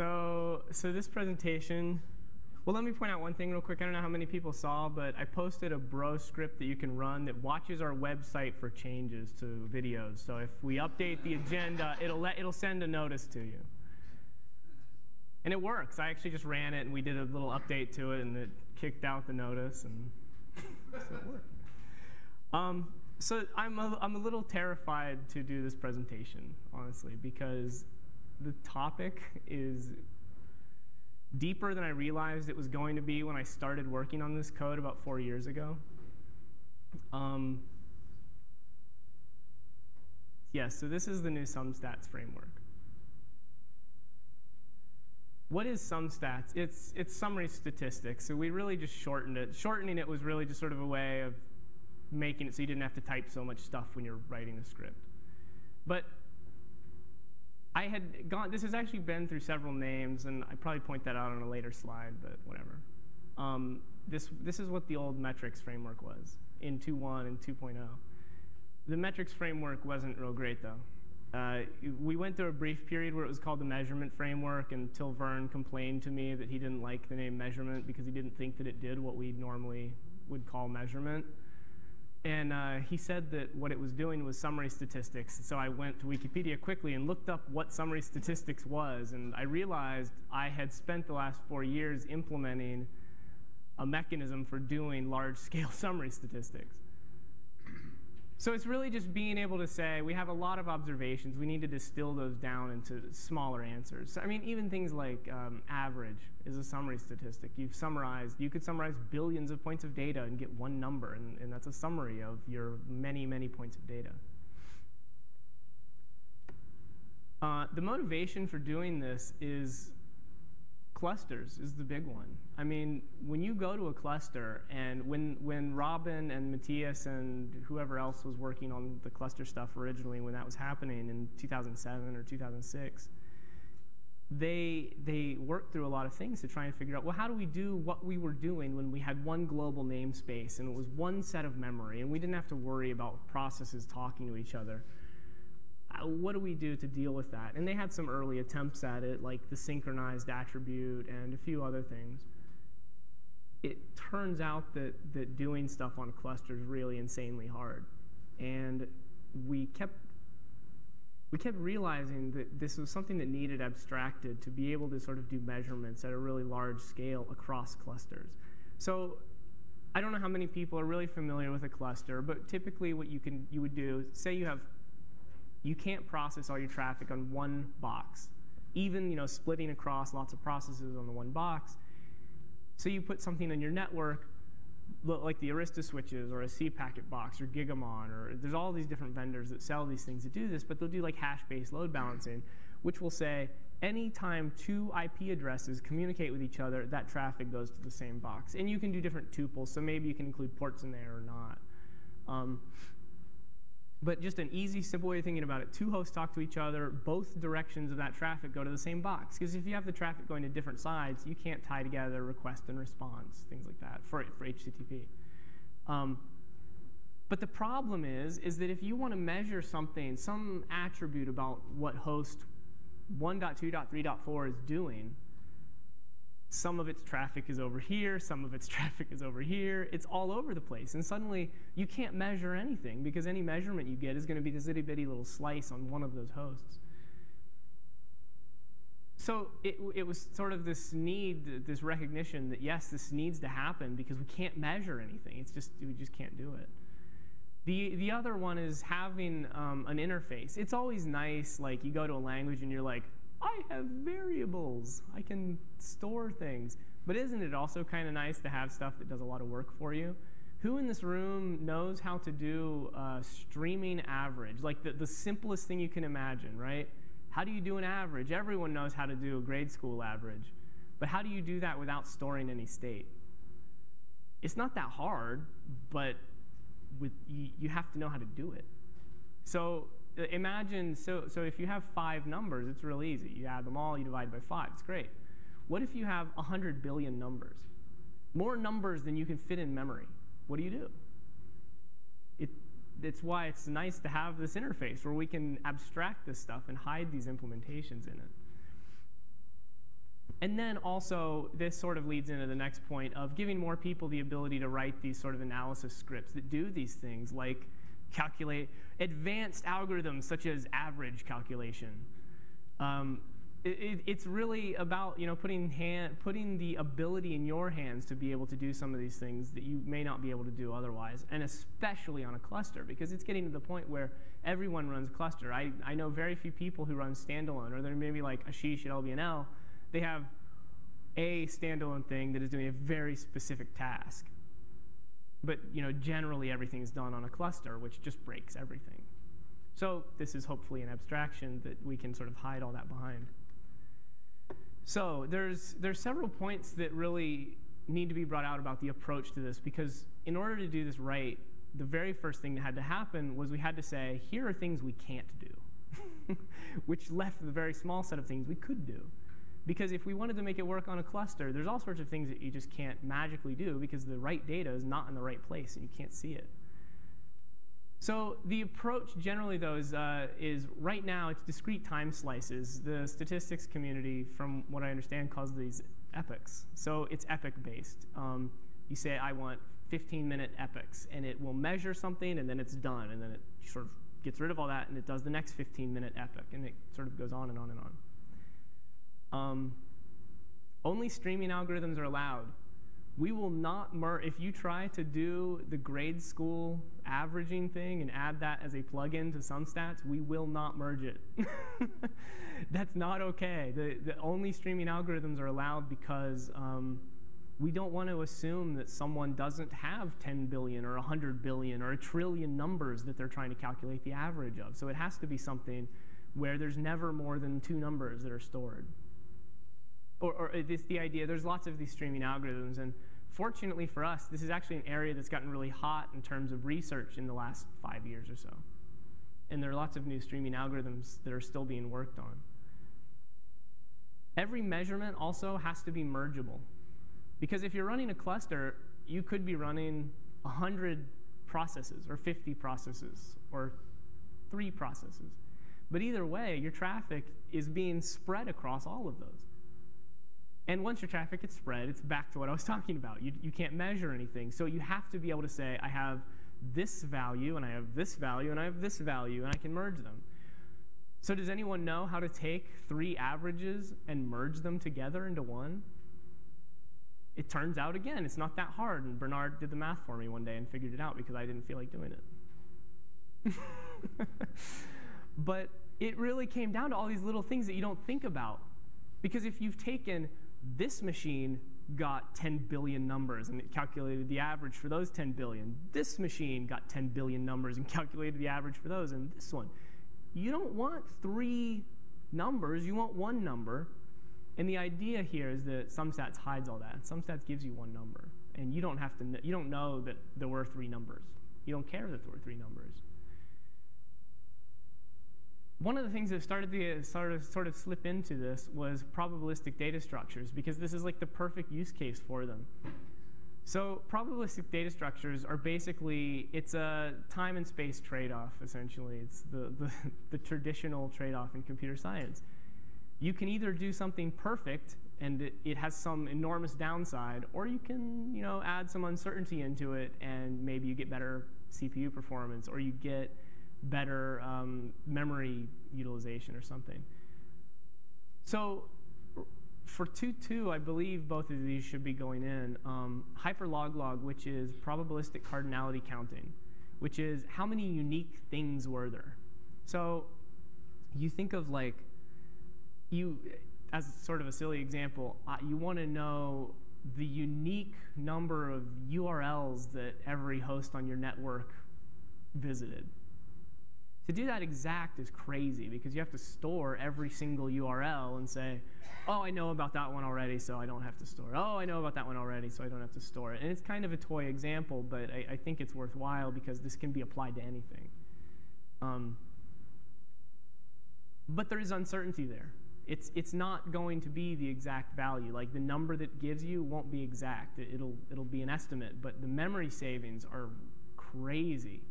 So, so this presentation, well, let me point out one thing real quick. I don't know how many people saw, but I posted a bro script that you can run that watches our website for changes to videos. So if we update the agenda, it'll let it'll send a notice to you. And it works. I actually just ran it and we did a little update to it and it kicked out the notice and so it worked. Um, so I'm a, I'm a little terrified to do this presentation, honestly, because the topic is deeper than I realized it was going to be when I started working on this code about four years ago. Um, yes, so this is the new SumStats framework. What is SumStats? It's, it's summary statistics. So we really just shortened it. Shortening it was really just sort of a way of making it so you didn't have to type so much stuff when you're writing a script. But I had gone, this has actually been through several names, and I probably point that out on a later slide, but whatever. Um, this, this is what the old metrics framework was in 2.1 and 2.0. The metrics framework wasn't real great, though. Uh, we went through a brief period where it was called the measurement framework until Vern complained to me that he didn't like the name measurement because he didn't think that it did what we normally would call measurement. And uh, he said that what it was doing was summary statistics. So I went to Wikipedia quickly and looked up what summary statistics was. And I realized I had spent the last four years implementing a mechanism for doing large-scale summary statistics. So it's really just being able to say, we have a lot of observations. We need to distill those down into smaller answers. I mean, even things like um, average is a summary statistic. You've summarized, you could summarize billions of points of data and get one number, and, and that's a summary of your many, many points of data. Uh, the motivation for doing this is clusters is the big one. I mean, when you go to a cluster, and when, when Robin and Matthias and whoever else was working on the cluster stuff originally, when that was happening in 2007 or 2006, they, they worked through a lot of things to try and figure out, well, how do we do what we were doing when we had one global namespace and it was one set of memory, and we didn't have to worry about processes talking to each other Uh, what do we do to deal with that? And they had some early attempts at it, like the synchronized attribute and a few other things. It turns out that, that doing stuff on clusters is really insanely hard. And we kept, we kept realizing that this was something that needed abstracted to be able to sort of do measurements at a really large scale across clusters. So I don't know how many people are really familiar with a cluster, but typically what you, can, you would do, say you have you can't process all your traffic on one box. Even you know, splitting across lots of processes on the one box. So you put something on your network, like the Arista switches or a cPacket box or Gigamon, or there's all these different vendors that sell these things that do this, but they'll do like hash-based load balancing, which will say anytime two IP addresses communicate with each other, that traffic goes to the same box. And you can do different tuples, so maybe you can include ports in there or not. Um, but just an easy, simple way of thinking about it. Two hosts talk to each other. Both directions of that traffic go to the same box. Because if you have the traffic going to different sides, you can't tie together request and response, things like that, for, for HTTP. Um, but the problem is, is that if you want to measure something, some attribute about what host 1.2.3.4 is doing, some of its traffic is over here, some of its traffic is over here. It's all over the place. And suddenly, you can't measure anything because any measurement you get is going to be this itty bitty little slice on one of those hosts. So it, it was sort of this need, this recognition that, yes, this needs to happen because we can't measure anything. It's just, we just can't do it. The, the other one is having um, an interface. It's always nice, like you go to a language and you're like, I have variables. I can store things. But isn't it also kind of nice to have stuff that does a lot of work for you? Who in this room knows how to do a streaming average? Like the, the simplest thing you can imagine, right? How do you do an average? Everyone knows how to do a grade school average. But how do you do that without storing any state? It's not that hard, but with, you, you have to know how to do it. So imagine, so, so if you have five numbers, it's real easy. You add them all, you divide by five, it's great. What if you have 100 billion numbers? More numbers than you can fit in memory. What do you do? It, it's why it's nice to have this interface where we can abstract this stuff and hide these implementations in it. and then also, this sort of leads into the next point of giving more people the ability to write these sort of analysis scripts that do these things, like calculate advanced algorithms such as average calculation. Um, it, it's really about you know putting hand, putting the ability in your hands to be able to do some of these things that you may not be able to do otherwise, and especially on a cluster because it's getting to the point where everyone runs cluster. I, I know very few people who run standalone, or they're maybe like Ashish at LBNL. They have a standalone thing that is doing a very specific task. But you know, generally everything is done on a cluster, which just breaks everything. So this is hopefully an abstraction that we can sort of hide all that behind. So there's, there's several points that really need to be brought out about the approach to this, because in order to do this right, the very first thing that had to happen was we had to say, here are things we can't do, which left the very small set of things we could do. Because if we wanted to make it work on a cluster, there's all sorts of things that you just can't magically do because the right data is not in the right place and you can't see it. So the approach generally, though, is, uh, is right now it's discrete time slices. The statistics community, from what I understand, calls these epochs. So it's epoch-based. Um, you say, I want 15-minute epochs, and it will measure something, and then it's done, and then it sort of gets rid of all that, and it does the next 15-minute epoch, and it sort of goes on and on and on. Um, only streaming algorithms are allowed we will not merge, if you try to do the grade school averaging thing and add that as a plugin to SumStats, we will not merge it. That's not okay. The, the only streaming algorithms are allowed because um, we don't want to assume that someone doesn't have 10 billion or 100 billion or a trillion numbers that they're trying to calculate the average of. So it has to be something where there's never more than two numbers that are stored. Or, or uh, it's the idea, there's lots of these streaming algorithms, and fortunately for us, this is actually an area that's gotten really hot in terms of research in the last five years or so. And there are lots of new streaming algorithms that are still being worked on. Every measurement also has to be mergeable. Because if you're running a cluster, you could be running 100 processes, or 50 processes, or three processes. But either way, your traffic is being spread across all of those. And once your traffic gets spread, it's back to what I was talking about. You, you can't measure anything. So you have to be able to say, I have this value, and I have this value, and I have this value, and I can merge them. So does anyone know how to take three averages and merge them together into one? It turns out, again, it's not that hard. And Bernhard did the math for me one day and figured it out because I didn't feel like doing it. but it really came down to all these little things that you don't think about. Because if you've taken this machine got 10 billion numbers and it calculated the average for those 10 billion. This machine got 10 billion numbers and calculated the average for those, and this one. You don't want three numbers, you want one number. And the idea here is that SumStats hides all that. SumStats gives you one number. And you don't have to, you don't know that there were three numbers. You don't care that there were three numbers one of the things that started to sort of, sort of slip into this was probabilistic data structures, because this is like the perfect use case for them. So probabilistic data structures are basically, it's a time and space trade-off, essentially. It's the, the, the traditional trade-off in computer science. You can either do something perfect, and it, it, has some enormous downside, or you can you know, add some uncertainty into it, and maybe you get better CPU performance, or you get better um, memory utilization or something. So for 2.2, I believe both of these should be going in. Um, hyperloglog, which is probabilistic cardinality counting, which is how many unique things were there. So you think of like, you, as sort of a silly example, uh, you want to know the unique number of URLs that every host on your network visited. To do that exact is crazy because you have to store every single URL and say, oh, I know about that one already, so I don't have to store it. Oh, I know about that one already, so I don't have to store it. And it's kind of a toy example, but I, I think it's worthwhile because this can be applied to anything. Um, but there is uncertainty there. It's, it's not going to be the exact value. Like the number that gives you won't be exact. It, will it'll be an estimate, but the memory savings are crazy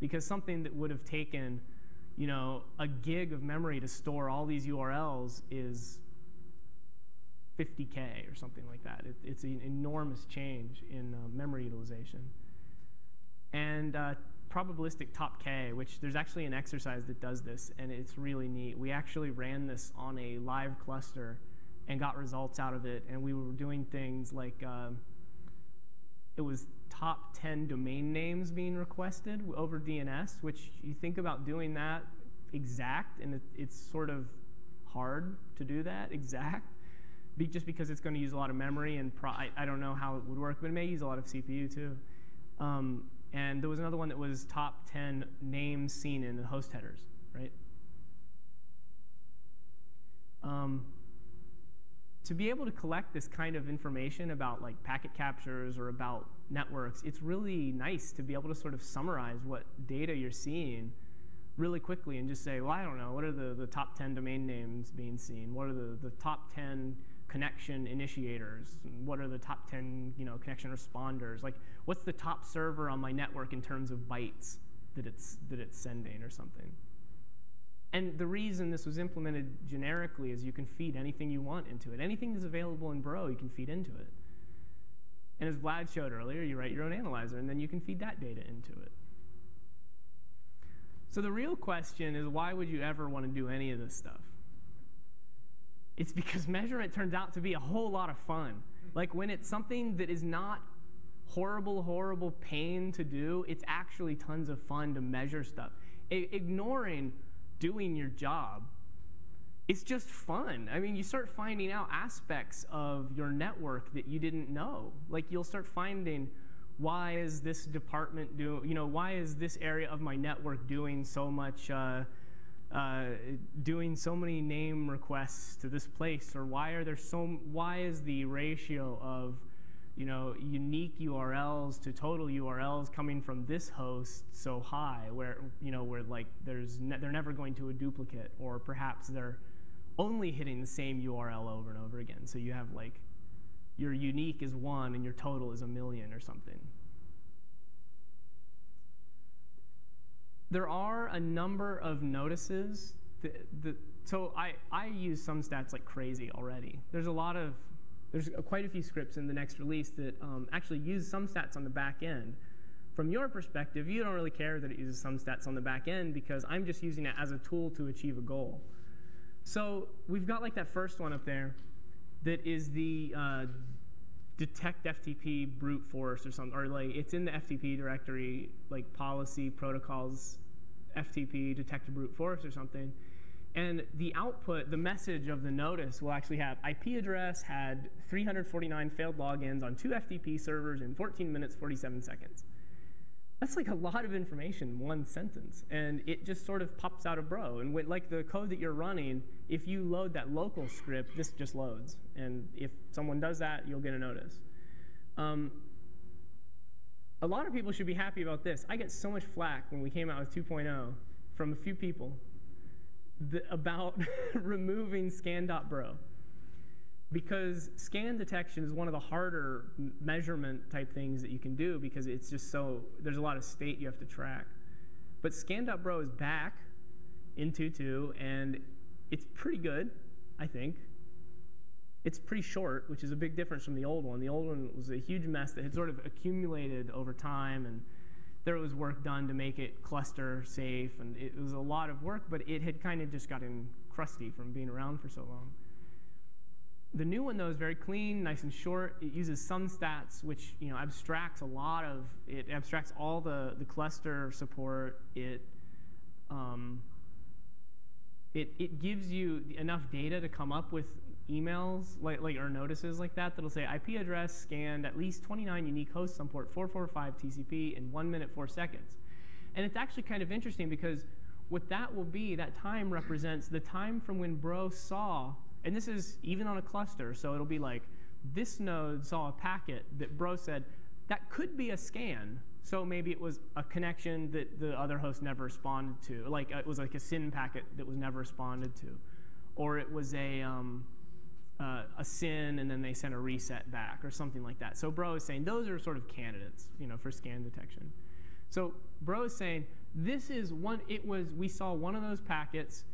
because something that would have taken you know, a gig of memory to store all these URLs is 50K or something like that. It, it's an enormous change in uh, memory utilization. And uh, probabilistic top K, which there's actually an exercise that does this, and it's really neat. We actually ran this on a live cluster and got results out of it, and we were doing things like uh, it was top 10 domain names being requested over DNS, which you think about doing that exact, and it, it's sort of hard to do that exact, be, just because it's going to use a lot of memory, and I, I, don't know how it would work, but it may use a lot of CPU too. Um, and there was another one that was top 10 names seen in the host headers, right? Um, to be able to collect this kind of information about like packet captures or about networks, it's really nice to be able to sort of summarize what data you're seeing really quickly and just say, well, I don't know, what are the, the top 10 domain names being seen? What are the, the top 10 connection initiators? What are the top 10 you know, connection responders? Like, what's the top server on my network in terms of bytes that it's, that it's sending or something? And the reason this was implemented generically is you can feed anything you want into it. Anything that's available in Bro, you can feed into it. And as Vlad showed earlier, you write your own analyzer, and then you can feed that data into it. So the real question is why would you ever want to do any of this stuff? It's because measurement turns out to be a whole lot of fun. Like when it's something that is not horrible, horrible pain to do, it's actually tons of fun to measure stuff. I ignoring doing your job, it's just fun. I mean, you start finding out aspects of your network that you didn't know. Like you'll start finding why is this department doing, you know, why is this area of my network doing so much, uh, uh, doing so many name requests to this place, or why are there so, why is the ratio of, you know, unique URLs to total URLs coming from this host so high, where, you know, where like there's, ne they're never going to a duplicate, or perhaps they're only hitting the same URL over and over again. So you have like your unique is one and your total is a million or something. There are a number of notices. That, that, so I, I use SumStats like crazy already. There's a lot of, there's quite a few scripts in the next release that um, actually use SumStats on the back end. From your perspective, you don't really care that it uses SumStats on the back end because I'm just using it as a tool to achieve a goal. So we've got like that first one up there that is the uh, detect FTP brute force or something, or like it's in the FTP directory, like policy protocols, FTP detect brute force or something. And the output, the message of the notice will actually have IP address had 349 failed logins on two FTP servers in 14 minutes, 47 seconds. That's like a lot of information, one sentence. And it just sort of pops out of bro. And when, like the code that you're running, if you load that local script, this just loads. And if someone does that, you'll get a notice. Um, a lot of people should be happy about this. I get so much flack when we came out with 2.0 from a few people about removing scan.bro because scan detection is one of the harder measurement type things that you can do because it's just so, there's a lot of state you have to track. But scan.bro is back in 2.2, and it's pretty good, I think. It's pretty short, which is a big difference from the old one. The old one was a huge mess that had sort of accumulated over time, and there was work done to make it cluster safe, and it was a lot of work, but it had kind of just gotten crusty from being around for so long. The new one, though, is very clean, nice and short. It uses SumStats, which you know abstracts a lot of, it abstracts all the, the cluster support. It, um, it, it gives you enough data to come up with emails like, like or notices like that that'll say IP address scanned at least 29 unique hosts on port 445 TCP in 1 minute 4 seconds. And it's actually kind of interesting because what that will be, that time represents the time from when Bro saw and this is even on a cluster, so it'll be like, this node saw a packet that bro said, that could be a scan. So maybe it was a connection that the other host never responded to. Like it was like a SYN packet that was never responded to. Or it was a, um, uh, a SYN and then they sent a reset back or something like that. So bro is saying those are sort of candidates you know, for scan detection. So bro is saying this is one, it was, we saw one of those packets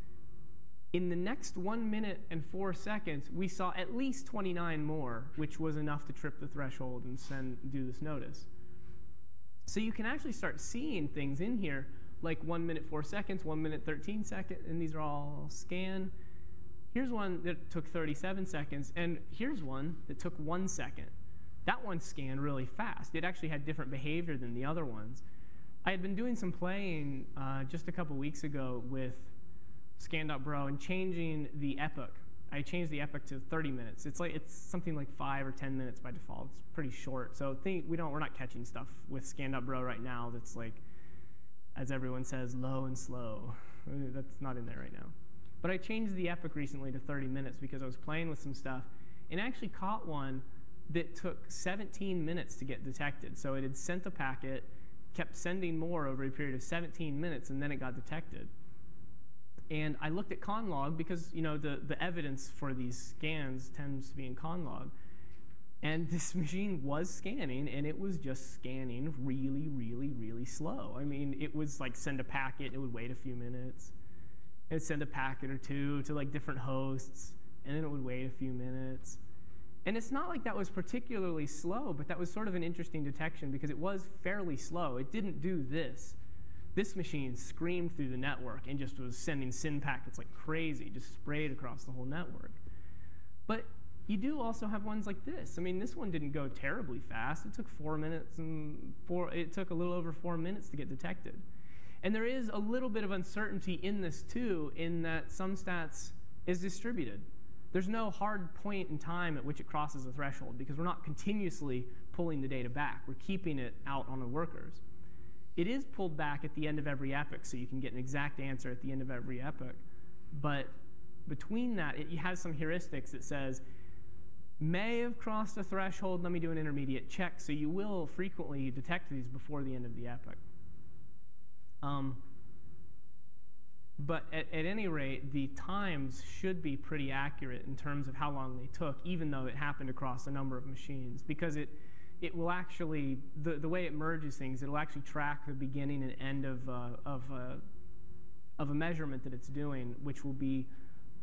In the next one minute and four seconds, we saw at least 29 more, which was enough to trip the threshold and send, do this notice. So you can actually start seeing things in here like 1 minute 4 seconds, 1 minute 13 seconds, and these are all scan. Here's one that took 37 seconds, and here's one that took 1 second. That one scanned really fast. It actually had different behavior than the other ones. I had been doing some playing uh, just a couple weeks ago with Scan.bro and changing the epoch. I changed the epoch to 30 minutes. It's like it's something like five or 10 minutes by default. It's pretty short. So think we don't we're not catching stuff with Scan.bro right now that's like, as everyone says, low and slow. Uh, that's not in there right now. But I changed the epoch recently to 30 minutes because I was playing with some stuff and actually caught one that took 17 minutes to get detected. So it had sent a packet, kept sending more over a period of 17 minutes, and then it got detected. And I looked at conlog because you know the, the evidence for these scans tends to be in conlog. And this machine was scanning, and it was just scanning really, really, really slow. I mean, it was like send a packet, it would wait a few minutes. and send a packet or two to like different hosts, and then it would wait a few minutes. And it's not like that was particularly slow, but that was sort of an interesting detection because it was fairly slow. It didn't do this. This machine screamed through the network and just was sending SYN packets like crazy, just sprayed across the whole network. But you do also have ones like this. I mean, this one didn't go terribly fast. It took four minutes and four, it took a little over four minutes to get detected. And there is a little bit of uncertainty in this too, in that SumStats is distributed. There's no hard point in time at which it crosses the threshold because we're not continuously pulling the data back. We're keeping it out on the workers. It is pulled back at the end of every epoch, so you can get an exact answer at the end of every epoch. But between that, it has some heuristics that says, may have crossed a threshold, let me do an intermediate check. So you will frequently detect these before the end of the epoch. Um, but at, at, any rate, the times should be pretty accurate in terms of how long they took, even though it happened across a number of machines, because it, it will actually, the, the way it merges things, it'll actually track the beginning and end of, uh, of, uh, of a measurement that it's doing, which will be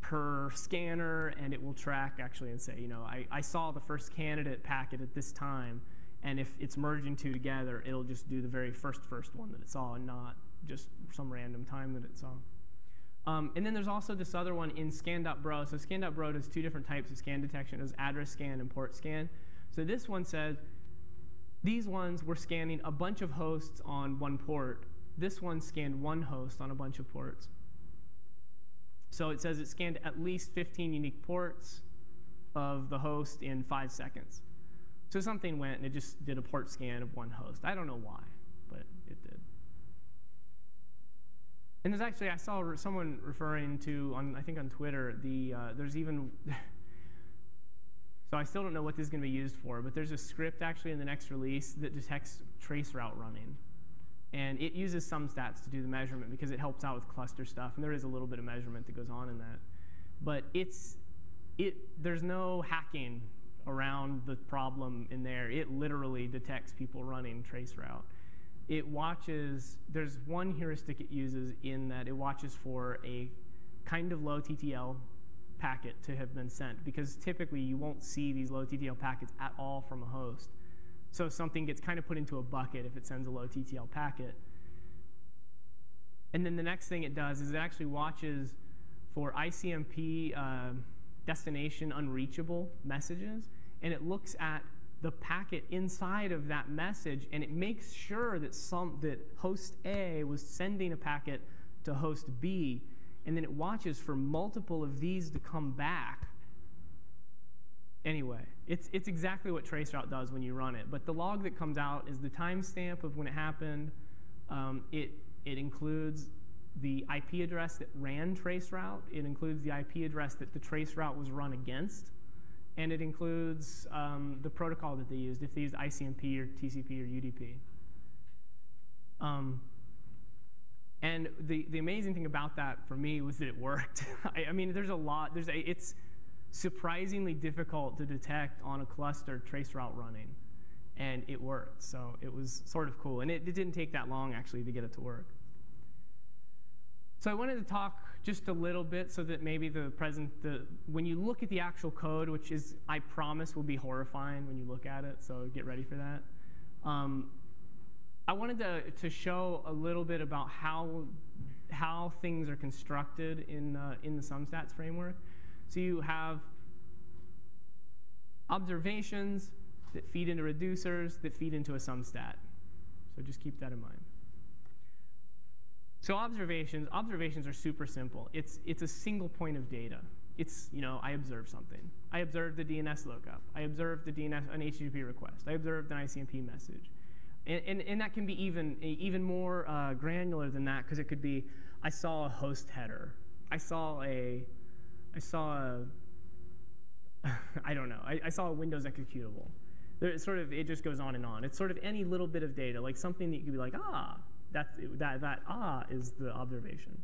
per scanner, and it will track actually and say, you know, I, I saw the first candidate packet at this time, and if it's merging two together, it'll just do the very first first one that it saw and not just some random time that it saw. Um, and then there's also this other one in scan.bro. So scan.bro does two different types of scan detection. It does address scan and port scan. So this one said these ones were scanning a bunch of hosts on one port. This one scanned one host on a bunch of ports. So it says it scanned at least 15 unique ports of the host in five seconds. So something went and it just did a port scan of one host. I don't know why, but it did. And there's actually, I saw someone referring to, on I think on Twitter, the uh, there's even, so I still don't know what this is going to be used for, but there's a script actually in the next release that detects traceroute running. And it uses SumStats to do the measurement because it helps out with cluster stuff, and there is a little bit of measurement that goes on in that. But it's, it, there's no hacking around the problem in there. It literally detects people running traceroute it watches, there's one heuristic it uses in that it watches for a kind of low TTL packet to have been sent because typically you won't see these low TTL packets at all from a host. So something gets kind of put into a bucket if it sends a low TTL packet. And then the next thing it does is it actually watches for ICMP uh, destination unreachable messages, and it looks at the packet inside of that message, and it makes sure that some that host A was sending a packet to host B, and then it watches for multiple of these to come back. Anyway, it's, it's exactly what traceroute does when you run it. But the log that comes out is the timestamp of when it happened. Um, it, it includes the IP address that ran traceroute. It includes the IP address that the traceroute was run against and it includes um, the protocol that they used, if they used ICMP or TCP or UDP. Um, and the, the amazing thing about that for me was that it worked. I, I, mean, there's a lot, there's a, it's surprisingly difficult to detect on a cluster traceroute running, and it worked. So it was sort of cool. And it, it didn't take that long, actually, to get it to work. So I wanted to talk just a little bit so that maybe the present, the, when you look at the actual code, which is, I promise, will be horrifying when you look at it, so get ready for that. Um, I wanted to, to show a little bit about how, how things are constructed in, uh, in the SumStats framework. So you have observations that feed into reducers that feed into a SumStat. So just keep that in mind. So observations, observations are super simple. It's, it's a single point of data. It's, you know, I observe something. I observed the DNS lookup. I observed the DNS, an HTTP request. I observed an ICMP message. And, and, and that can be even, even more uh, granular than that because it could be, I saw a host header. I saw a, I saw a, I don't know, I, I saw a Windows executable. There, it sort of, it just goes on and on. It's sort of any little bit of data, like something that you could be like, ah, that's, that, that ah is the observation.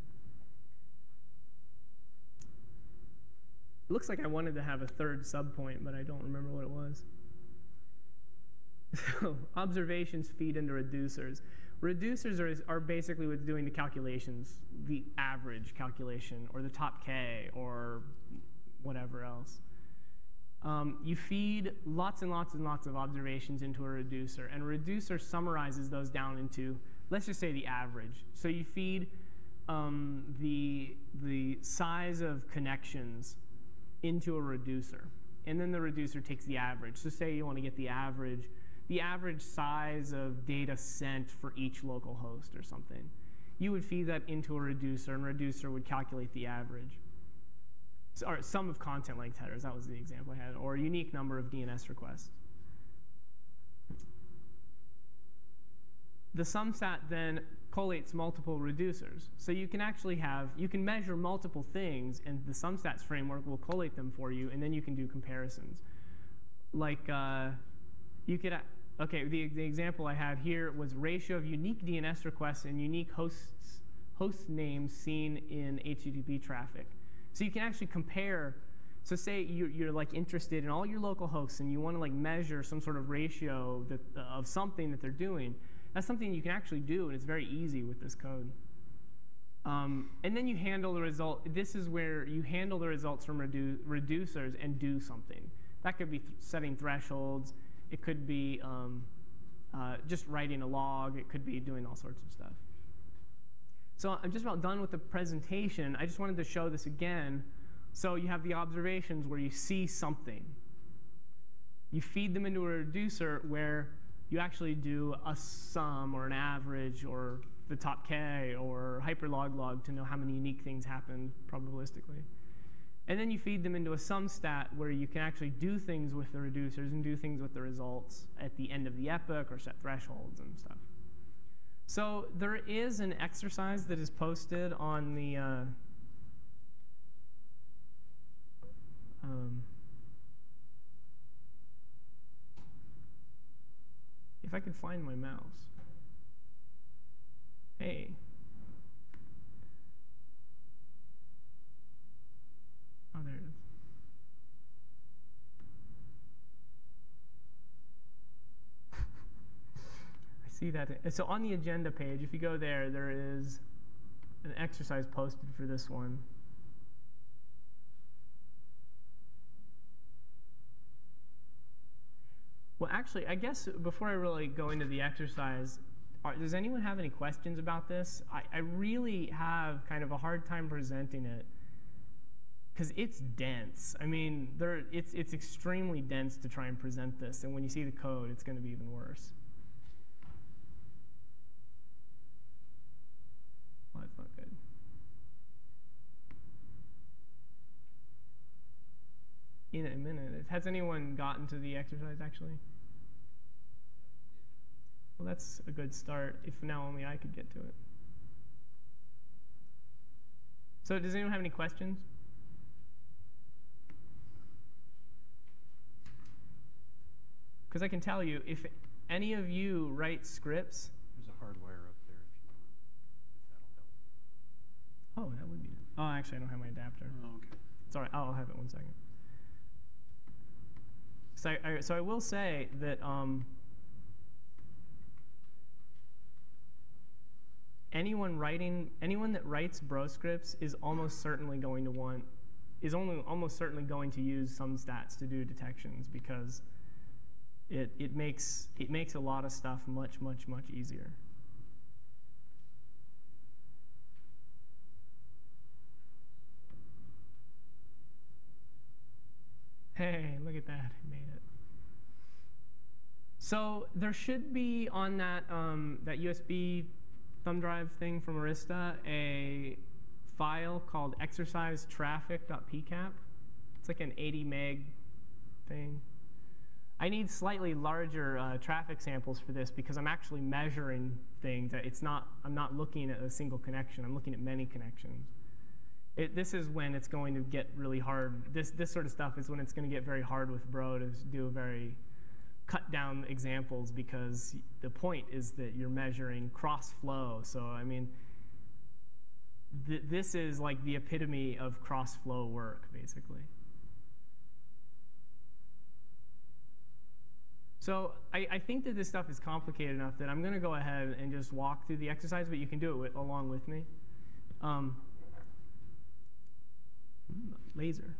It looks like I wanted to have a third subpoint, but I don't remember what it was. So observations feed into reducers. Reducers are, are basically what's doing the calculations, the average calculation, or the top K, or whatever else. Um, you feed lots and lots and lots of observations into a reducer, and a reducer summarizes those down into let's just say the average. So you feed um, the, the size of connections into a reducer. And then the reducer takes the average. So say you want to get the average, the average size of data sent for each local host or something. You would feed that into a reducer, and reducer would calculate the average. So, or sum of content length headers, that was the example I had, or unique number of DNS requests. the SumStat then collates multiple reducers. So you can actually have, you can measure multiple things, and the SumStats framework will collate them for you, and then you can do comparisons. Like, uh, you could, okay, the, the example I have here was ratio of unique DNS requests and unique hosts, host names seen in HTTP traffic. So you can actually compare so say you're, you're, like interested in all your local hosts and you want to like measure some sort of ratio that, uh, of something that they're doing. That's something you can actually do, and it's very easy with this code. Um, and then you handle the result. This is where you handle the results from redu reducers and do something. That could be th setting thresholds. It could be um, uh, just writing a log. It could be doing all sorts of stuff. So I'm just about done with the presentation. I just wanted to show this again. So you have the observations where you see something. You feed them into a reducer where you actually do a sum or an average or the top k or hyperloglog to know how many unique things happened probabilistically. And then you feed them into a SumStat where you can actually do things with the reducers and do things with the results at the end of the epoch or set thresholds and stuff. So there is an exercise that is posted on the uh, um, If I can find my mouse. Hey. Oh, there it is. I see that. So on the agenda page, if you go there, there is an exercise posted for this one. Well, actually, I guess before I really go into the exercise, are, does anyone have any questions about this? I, I really have kind of a hard time presenting it because it's dense. I mean, there, it's, it's extremely dense to try and present this, and when you see the code, it's going to be even worse. Well, that's not good. In a minute. Has anyone gotten to the exercise, actually? Well, that's a good start if now only I could get to it. So does anyone have any questions? Because I can tell you, if any of you write scripts. There's a hardwire up there if you want, if that'll help. Oh, that would be. Oh, actually, I don't have my adapter. Oh, okay. It's all right. I'll have it one second. So I, so I will say that um, anyone writing, anyone that writes bro scripts is almost certainly going to want, is only almost certainly going to use SumStats to do detections because it, it makes it makes a lot of stuff much, much, much easier. Hey, look at that, I made it. So there should be on that, um, that USB thumb drive thing from Arista a file called exercisetraffic.pcap. It's like an 80 meg thing. I need slightly larger uh, traffic samples for this because I'm actually measuring things. It's not, I'm not looking at a single connection. I'm looking at many connections. It, this is when it's going to get really hard. This, this sort of stuff is when it's going to get very hard with Bro to do a very cut down examples because the point is that you're measuring cross flow. So, I mean, th this is like the epitome of cross flow work, basically. So I, I, think that this stuff is complicated enough that I'm going to go ahead and just walk through the exercise, but you can do it with, along with me. Um, laser.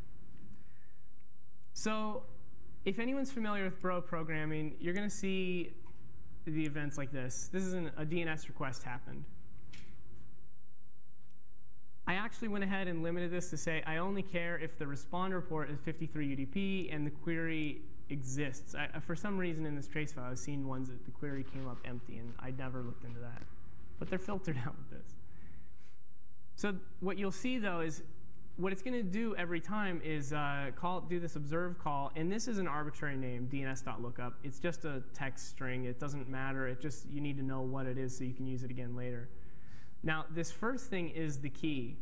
So if anyone's familiar with Bro programming, you're going to see the events like this. This is an, a DNS request happened. I actually went ahead and limited this to say I only care if the responder port is 53 UDP and the query exists. I, for some reason in this trace file, I've seen ones that the query came up empty, and I never looked into that. But they're filtered out with this. So what you'll see, though, is what it's going to do every time is uh, call, do this observe call, and this is an arbitrary name, dns.lookup. It's just a text string. It doesn't matter. It just you need to know what it is so you can use it again later. Now, this first thing is the key.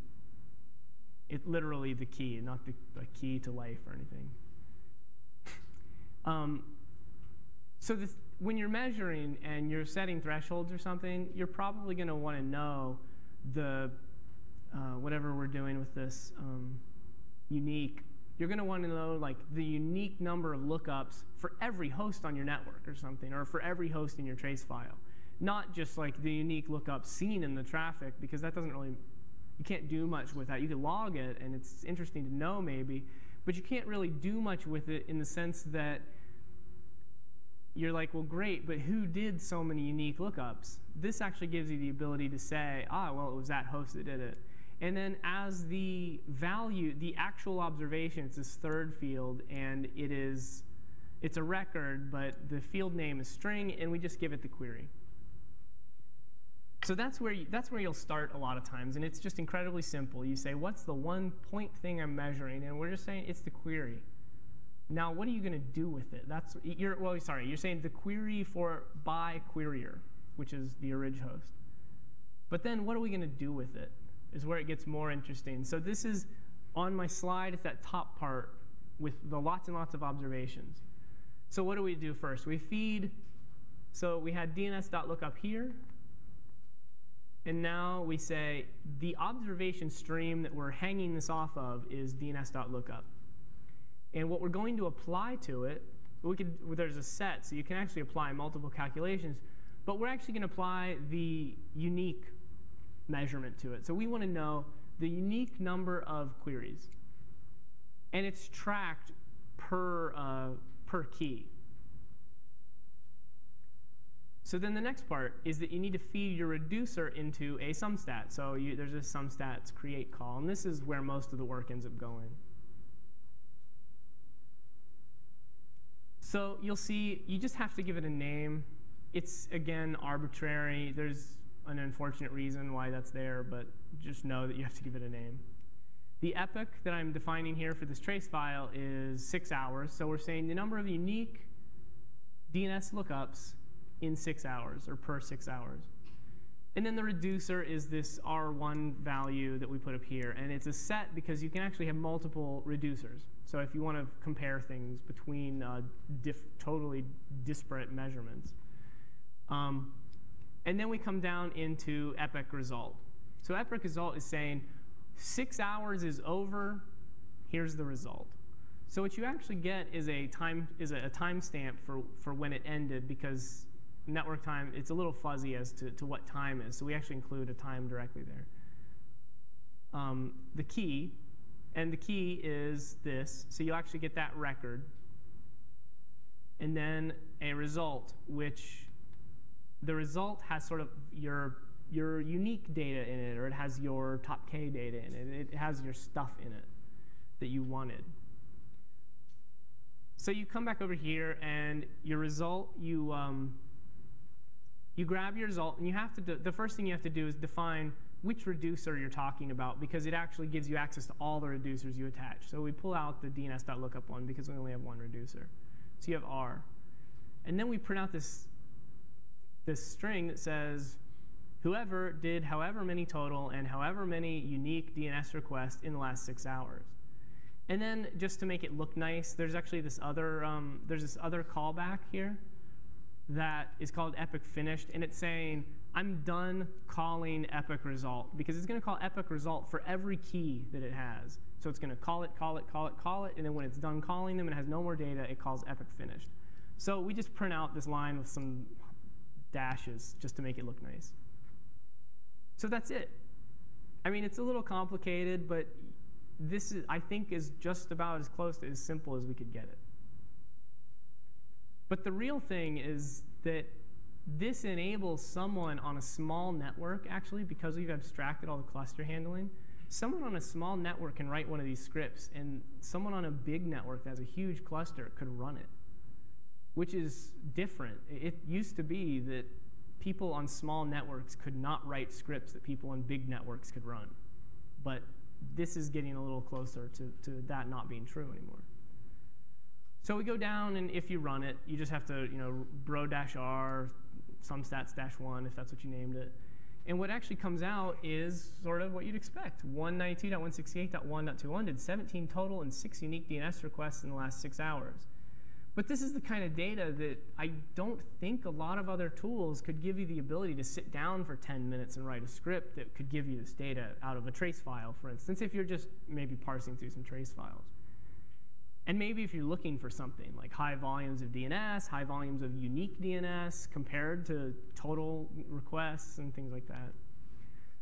It literally the key, not the, the key to life or anything. um, so this, when you're measuring and you're setting thresholds or something, you're probably going to want to know the uh, whatever we're doing with this um, unique, you're going to want to know like the unique number of lookups for every host on your network or something, or for every host in your trace file. Not just like the unique lookup seen in the traffic, because that doesn't really, you can't do much with that. You can log it, and it's interesting to know maybe, but you can't really do much with it in the sense that you're like, well, great, but who did so many unique lookups? This actually gives you the ability to say, ah, well, it was that host that did it. And then as the value, the actual observation, it's this third field, and it is, it's a record, but the field name is string, and we just give it the query. So that's where, you, that's where you'll start a lot of times, and it's just incredibly simple. You say, what's the one point thing I'm measuring? And we're just saying it's the query. Now, what are you going to do with it? That's you're well, sorry, you're saying the query for by querier, which is the orig host. But then what are we going to do with it? Is where it gets more interesting. So this is on my slide, it's that top part with the lots and lots of observations. So what do we do first? We feed, so we had DNS.lookup here. And now we say the observation stream that we're hanging this off of is DNS.lookup. And what we're going to apply to it, we could, there's a set, so you can actually apply multiple calculations. But we're actually going to apply the unique measurement to it. So we want to know the unique number of queries. And it's tracked per, uh, per key. So then the next part is that you need to feed your reducer into a SumStat. So you, there's a SumStats create call, and this is where most of the work ends up going. So you'll see you just have to give it a name. It's, again, arbitrary. There's an unfortunate reason why that's there, but just know that you have to give it a name. The epoch that I'm defining here for this trace file is six hours. So we're saying the number of unique DNS lookups in six hours or per six hours. And then the reducer is this R1 value that we put up here. And it's a set because you can actually have multiple reducers. So if you want to compare things between uh, totally disparate measurements. Um, and then we come down into epoch result. So epoch result is saying six hours is over, here's the result. So what you actually get is a time is a, a timestamp for, for when it ended because network time, it's a little fuzzy as to, to what time is. So we actually include a time directly there. Um, the key, and the key is this. So you'll actually get that record. And then a result, which the result has sort of your your unique data in it, or it has your top K data in it. It has your stuff in it that you wanted. So you come back over here, and your result, you um, you grab your result, and you have to. The first thing you have to do is define which reducer you're talking about, because it actually gives you access to all the reducers you attach. So we pull out the DNS.lookup one because we only have one reducer. So you have R, and then we print out this this string that says whoever did however many total and however many unique DNS requests in the last six hours. And then just to make it look nice, there's actually this other um, there's this other callback here that is called epoch finished, and it's saying I'm done calling epoch result because it's going to call epoch result for every key that it has. So it's going to call it, call it, call it, call it, and then when it's done calling them and has no more data, it calls epoch finished. So we just print out this line with some dashes just to make it look nice. So that's it. I mean, it's a little complicated, but this is, I think is just about as close to as simple as we could get it. But the real thing is that this enables someone on a small network, actually, because we've abstracted all the cluster handling, someone on a small network can write one of these scripts, and someone on a big network that has a huge cluster could run it, which is different. It used to be that people on small networks could not write scripts that people on big networks could run. But this is getting a little closer to, to that not being true anymore. So we go down, and if you run it, you just have to, you know, bro-r, SumStats dash one, if that's what you named it. And what actually comes out is sort of what you'd expect. 192.168.1.21 did 17 total and 6 unique DNS requests in the last 6 hours. But this is the kind of data that I don't think a lot of other tools could give you the ability to sit down for 10 minutes and write a script that could give you this data out of a trace file, for instance, if you're just maybe parsing through some trace files. And maybe if you're looking for something like high volumes of DNS, high volumes of unique DNS compared to total requests and things like that.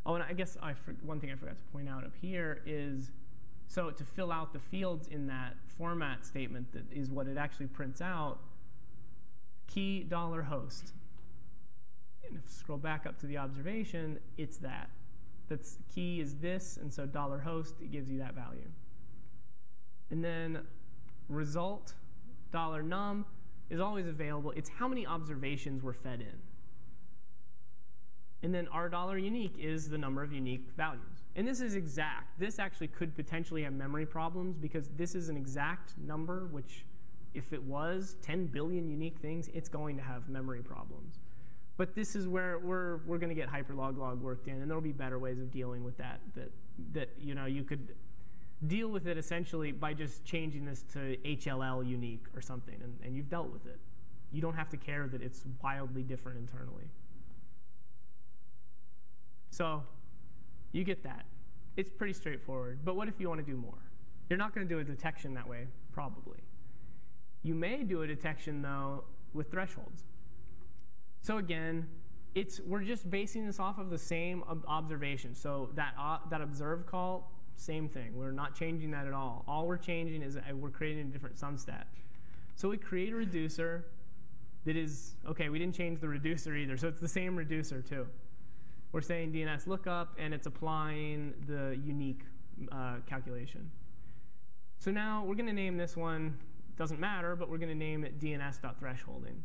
Oh, and I guess I one thing I forgot to point out up here is so to fill out the fields in that format statement that is what it actually prints out, key dollar host. And if scroll back up to the observation, it's that. That's key is this, and so dollar host, it gives you that value. And then result dollar num is always available. It's how many observations were fed in. And then r dollar unique is the number of unique values. And this is exact. This actually could potentially have memory problems because this is an exact number, which if it was 10 billion unique things, it's going to have memory problems. But this is where we're, we're going to get hyperloglog worked in, and there'll be better ways of dealing with that, that, that you know, you could deal with it essentially by just changing this to HLL unique or something, and, and you've dealt with it. You don't have to care that it's wildly different internally. So you get that. It's pretty straightforward. But what if you want to do more? You're not going to do a detection that way, probably. You may do a detection, though, with thresholds. So again, it's, we're just basing this off of the same ob observation. So that, uh, that observe call, same thing. We're not changing that at all. All we're changing is we're creating a different sumstat. So we create a reducer that is, OK, we didn't change the reducer either. So it's the same reducer, too. We're saying DNS lookup, and it's applying the unique uh, calculation. So now we're going to name this one, doesn't matter, but we're going to name it DNS.thresholding.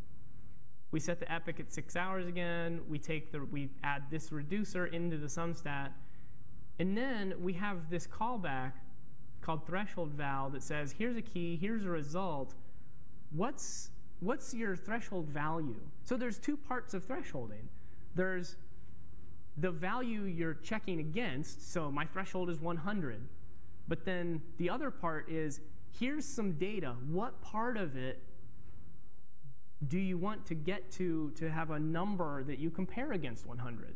We set the epoch at six hours again. We take the we add this reducer into the sumstat, and then we have this callback called threshold val that says, here's a key, here's a result. What's what's your threshold value? So there's two parts of thresholding. There's the value you're checking against, so my threshold is 100, but then the other part is here's some data. What part of it do you want to get to to have a number that you compare against 100,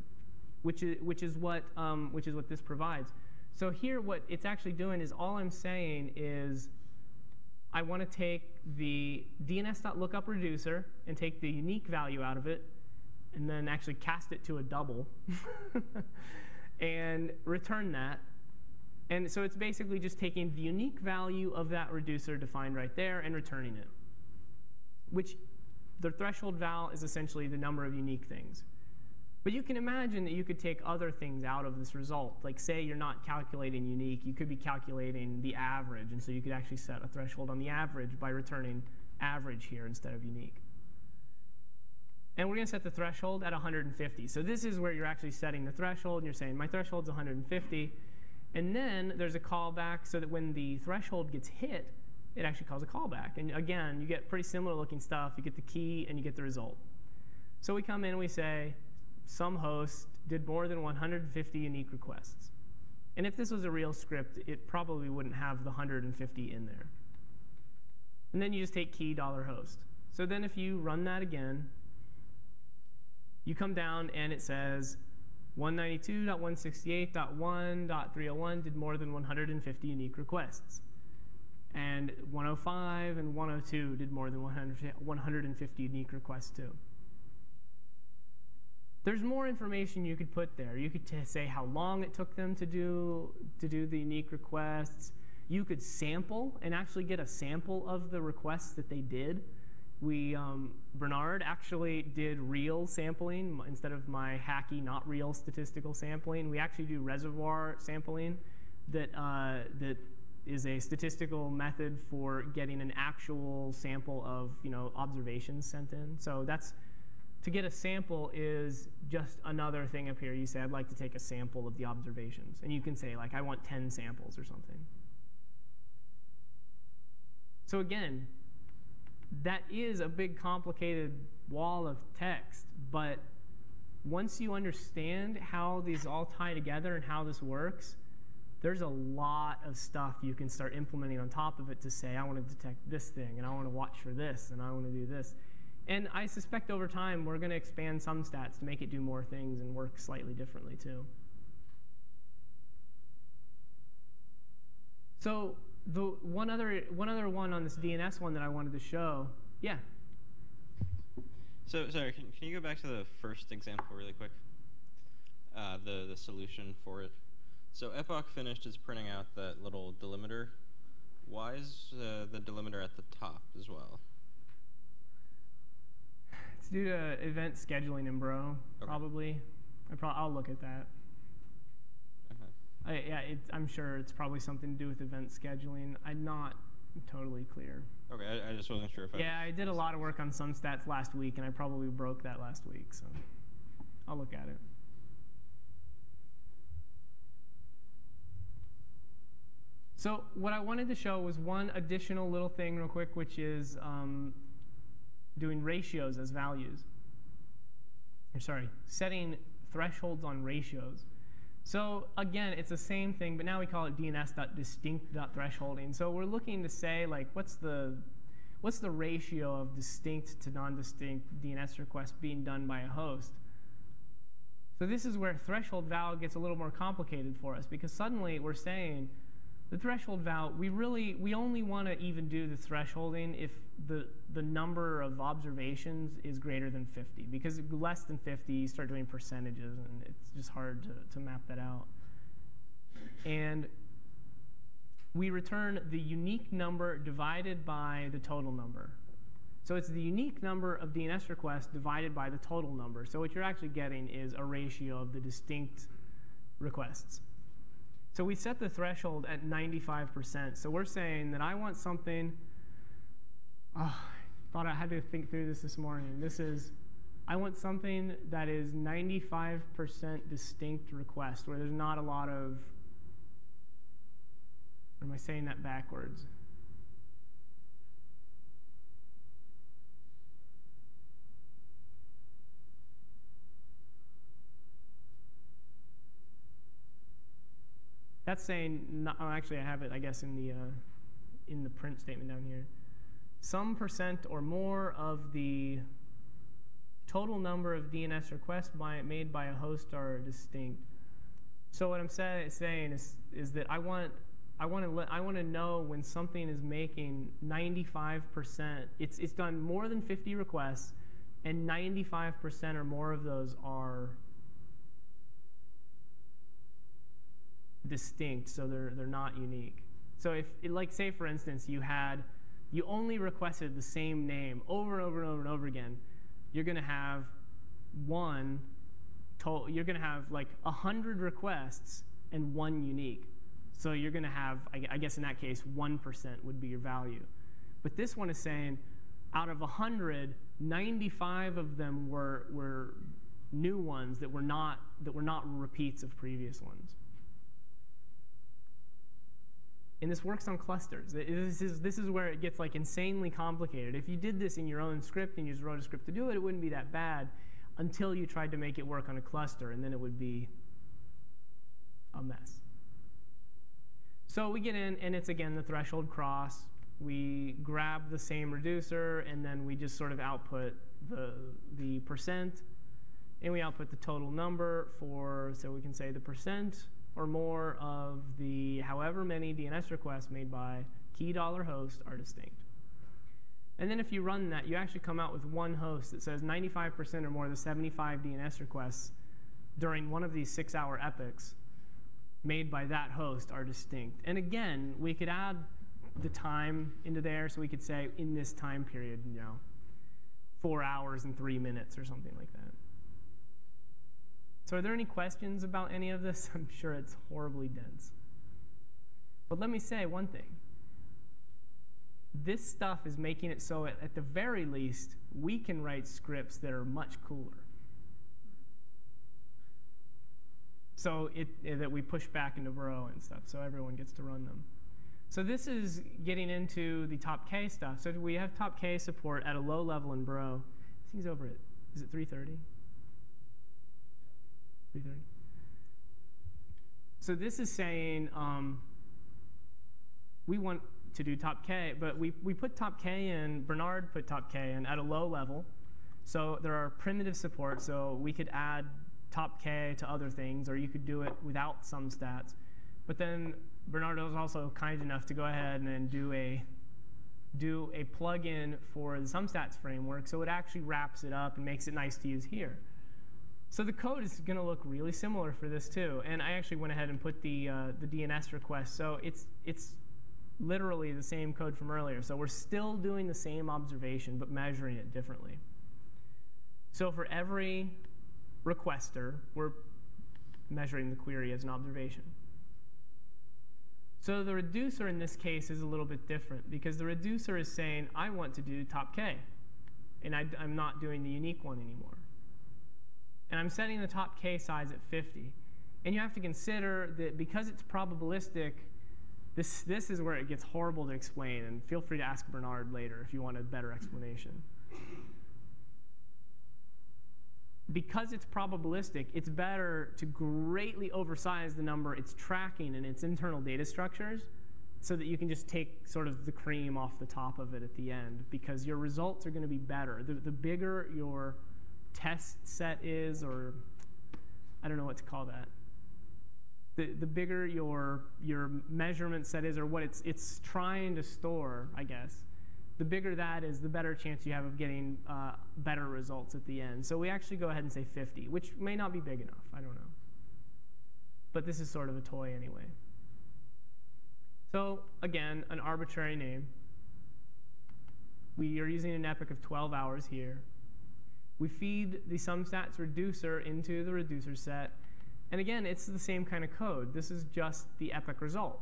which is, which is, what, um, which is what this provides. So here what it's actually doing is all I'm saying is I want to take the DNS.lookup reducer and take the unique value out of it and then actually cast it to a double and return that. And so it's basically just taking the unique value of that reducer defined right there and returning it, which the threshold val is essentially the number of unique things. But you can imagine that you could take other things out of this result. Like say you're not calculating unique, you could be calculating the average. And so you could actually set a threshold on the average by returning average here instead of unique. And we're going to set the threshold at 150. So this is where you're actually setting the threshold, and you're saying, my threshold's 150. And then there's a callback so that when the threshold gets hit, it actually calls a callback. And again, you get pretty similar looking stuff. You get the key, and you get the result. So we come in and we say, some host did more than 150 unique requests. And if this was a real script, it probably wouldn't have the 150 in there. And then you just take key dollar $host. So then if you run that again, you come down and it says 192.168.1.301 did more than 150 unique requests. And 105 and 102 did more than 150 unique requests too. There's more information you could put there. You could say how long it took them to do, to do the unique requests. You could sample and actually get a sample of the requests that they did we um, Bernhard actually did real sampling instead of my hacky not real statistical sampling. We actually do reservoir sampling that uh, that is a statistical method for getting an actual sample of you know observations sent in. So that's to get a sample is just another thing up here. You say I'd like to take a sample of the observations, and you can say like I want 10 samples or something. So again, that is a big complicated wall of text, but once you understand how these all tie together and how this works, there's a lot of stuff you can start implementing on top of it to say, I want to detect this thing, and I want to watch for this, and I want to do this. And I suspect over time, we're going to expand SumStats to make it do more things and work slightly differently, too. So the one other one other one on this DNS one that I wanted to show. Yeah. So sorry, can, can you go back to the first example really quick? Uh, the the solution for it. So epoch finished is printing out that little delimiter. Why is uh, the delimiter at the top as well? It's due to event scheduling in Bro, okay. probably. I pro I'll look at that. I, yeah, I'm sure it's probably something to do with event scheduling. I'm not totally clear. Okay, I, I just wasn't sure if I. Yeah, I did a lot of work on SumStats last week, and I probably broke that last week, so I'll look at it. So what I wanted to show was one additional little thing real quick, which is um, doing ratios as values. Or sorry, setting thresholds on ratios. So again, it's the same thing, but now we call it DNS.distinct.thresholding. So we're looking to say, like, what's the what's the ratio of distinct to non-distinct DNS requests being done by a host? So this is where threshold val gets a little more complicated for us because suddenly we're saying the threshold val, we really, we only want to even do the thresholding if the, the number of observations is greater than 50. Because less than 50, you start doing percentages, and it's just hard to, to map that out. And we return the unique number divided by the total number. So it's the unique number of DNS requests divided by the total number. So what you're actually getting is a ratio of the distinct requests. So we set the threshold at 95%. So we're saying that I want something, oh, I thought I had to think through this this morning. This is, I want something that is 95% distinct request, where there's not a lot of, or am I saying that backwards? That's saying, not, oh, actually, I have it, I guess, in the, uh, in the print statement down here. Some percent or more of the total number of DNS requests by, made by a host are distinct. So what I'm say, saying is, is that I want, I want to I want to know when something is making 95%. It's it's done more than 50 requests, and 95% or more of those are distinct, so they're, they're not unique. So if, like say for instance, you had, you only requested the same name over and over and over and over again, you're gonna have one, to, you're gonna have like 100 requests and one unique. So you're gonna have, I, I guess in that case, 1% would be your value. But this one is saying, out of 100, 95 of them were, were new ones that were not that were not repeats of previous ones. And this works on clusters. This is, this is where it gets like insanely complicated. If you did this in your own script and you just wrote a script to do it, it wouldn't be that bad until you tried to make it work on a cluster, and then it would be a mess. So we get in, and it's again the threshold cross we grab the same reducer, and then we just sort of output the, the percent, and we output the total number for, so we can say the percent or more of the however many DNS requests made by key dollar host are distinct. And then if you run that, you actually come out with one host that says 95% or more of the 75 DNS requests during one of these six-hour epochs made by that host are distinct. And again, we could add the time into there so we could say in this time period, you know, four hours and three minutes or something like that. So are there any questions about any of this? I'm sure it's horribly dense. But let me say one thing. This stuff is making it so, at, at the very least, we can write scripts that are much cooler. So it, that we push back into Bro and stuff, so everyone gets to run them. So this is getting into the top K stuff. So we have top K support at a low level in Bro. This thing's over it. Is it 330? 330. So this is saying um, we want to do top K, but we, we put top K in, Bernhard put top K in at a low level. So there are primitive support, so we could add top K to other things, or you could do it without SumStats. But then Bernardo was also kind enough to go ahead and do a do a plugin for the SumStats framework, so it actually wraps it up and makes it nice to use here. So the code is going to look really similar for this too. And I actually went ahead and put the uh, the DNS request. So it's it's literally the same code from earlier. So we're still doing the same observation, but measuring it differently. So for every requester, we're measuring the query as an observation. So the reducer in this case is a little bit different because the reducer is saying, I want to do top k, and I, am not doing the unique one anymore. And I'm setting the top k size at 50. And you have to consider that because it's probabilistic, this, this is where it gets horrible to explain. And feel free to ask Bernhard later if you want a better explanation because it's probabilistic, it's better to greatly oversize the number it's tracking in its internal data structures so that you can just take sort of the cream off the top of it at the end because your results are going to be better. The, the bigger your test set is, or I don't know what to call that. The, the bigger your, your measurement set is, or what it's, it's trying to store, I guess, the bigger that is, the better chance you have of getting uh, better results at the end. So we actually go ahead and say 50, which may not be big enough. I don't know. But this is sort of a toy anyway. So again, an arbitrary name. We are using an epoch of 12 hours here. We feed the SumStats reducer into the reducer set. And again, it's the same kind of code. This is just the epoch result.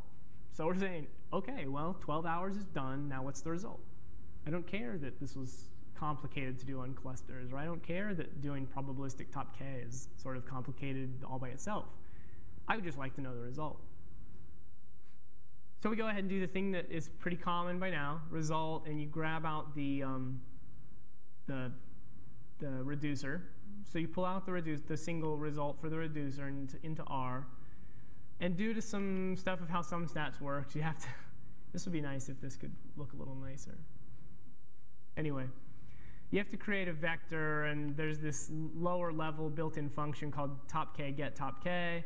So we're saying, OK, well, 12 hours is done. Now what's the result? I don't care that this was complicated to do on clusters, or I don't care that doing probabilistic top K is sort of complicated all by itself. I would just like to know the result. So we go ahead and do the thing that is pretty common by now, result, and you grab out the, um, the, the reducer. So you pull out the, reduce, the single result for the reducer into, into R. And due to some stuff of how SumStats works, you have to, this would be nice if this could look a little nicer. Anyway, you have to create a vector, and there's this lower level built-in function called top k get top k,